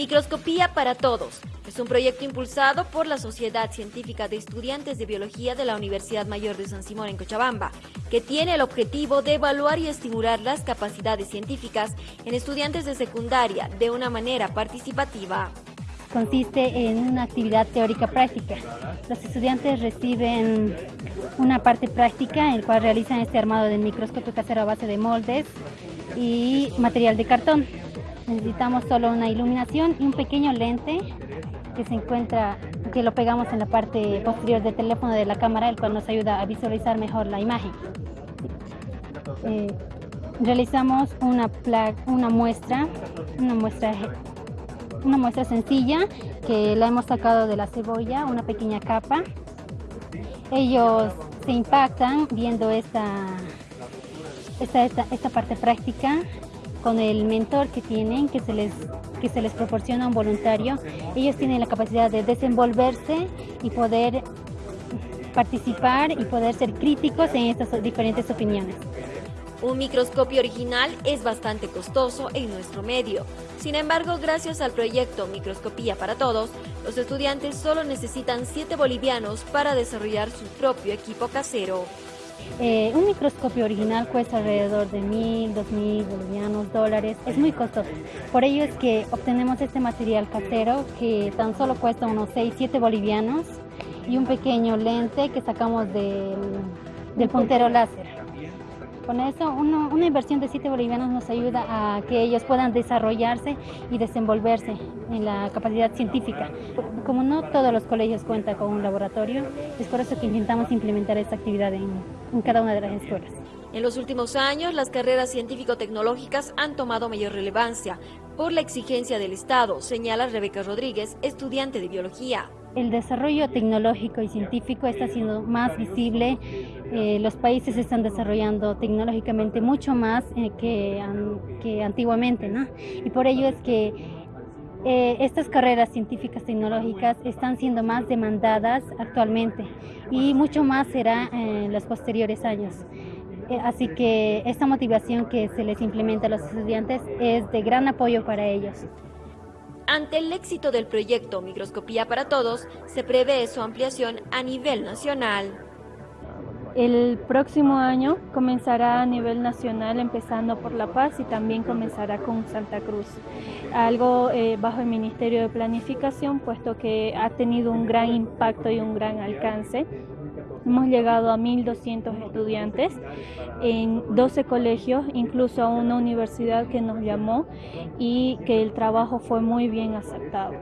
Microscopía para Todos es un proyecto impulsado por la Sociedad Científica de Estudiantes de Biología de la Universidad Mayor de San Simón en Cochabamba, que tiene el objetivo de evaluar y estimular las capacidades científicas en estudiantes de secundaria de una manera participativa. Consiste en una actividad teórica práctica. Los estudiantes reciben una parte práctica en la cual realizan este armado del microscopio casero a base de moldes y material de cartón. Necesitamos solo una iluminación y un pequeño lente que se encuentra, que lo pegamos en la parte posterior del teléfono de la cámara, el cual nos ayuda a visualizar mejor la imagen. Eh, realizamos una, una muestra, una muestra, una muestra sencilla que la hemos sacado de la cebolla, una pequeña capa. Ellos se impactan viendo esta, esta, esta, esta parte práctica con el mentor que tienen, que se les, que se les proporciona un voluntario, ellos tienen la capacidad de desenvolverse y poder participar y poder ser críticos en estas diferentes opiniones. Un microscopio original es bastante costoso en nuestro medio. Sin embargo, gracias al proyecto Microscopía para Todos, los estudiantes solo necesitan 7 bolivianos para desarrollar su propio equipo casero. Eh, un microscopio original cuesta alrededor de mil, dos mil bolivianos, dólares, es muy costoso. Por ello es que obtenemos este material casero que tan solo cuesta unos 6, 7 bolivianos y un pequeño lente que sacamos del, del puntero láser. Con eso, una inversión de 7 bolivianos nos ayuda a que ellos puedan desarrollarse y desenvolverse en la capacidad científica. Como no todos los colegios cuentan con un laboratorio, es por eso que intentamos implementar esta actividad en, en cada una de las escuelas. En los últimos años, las carreras científico-tecnológicas han tomado mayor relevancia por la exigencia del Estado, señala Rebeca Rodríguez, estudiante de biología el desarrollo tecnológico y científico está siendo más visible. Eh, los países se están desarrollando tecnológicamente mucho más eh, que, que, antiguamente, ¿no? Y por ello es que eh, estas carreras científicas tecnológicas están siendo más demandadas actualmente y mucho más será en los posteriores años. Así que esta motivación que se les implementa a los estudiantes es de gran apoyo para ellos. Ante el éxito del proyecto Microscopía para Todos, se prevé su ampliación a nivel nacional. El próximo año comenzará a nivel nacional, empezando por La Paz y también comenzará con Santa Cruz. Algo eh, bajo el Ministerio de Planificación, puesto que ha tenido un gran impacto y un gran alcance Hemos llegado a 1.200 estudiantes en 12 colegios, incluso a una universidad que nos llamó y que el trabajo fue muy bien aceptado.